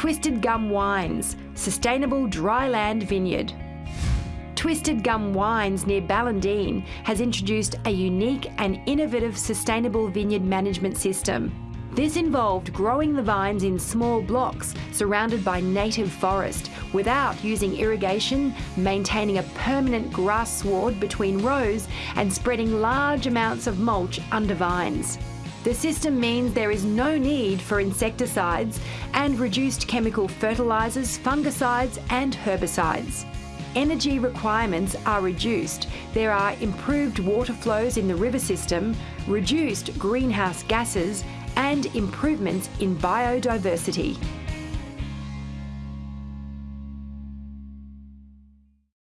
Twisted Gum Wines, sustainable dry land vineyard. Twisted Gum Wines near Ballandean has introduced a unique and innovative sustainable vineyard management system. This involved growing the vines in small blocks surrounded by native forest without using irrigation, maintaining a permanent grass sward between rows and spreading large amounts of mulch under vines. The system means there is no need for insecticides and reduced chemical fertilisers, fungicides and herbicides energy requirements are reduced, there are improved water flows in the river system, reduced greenhouse gases, and improvements in biodiversity.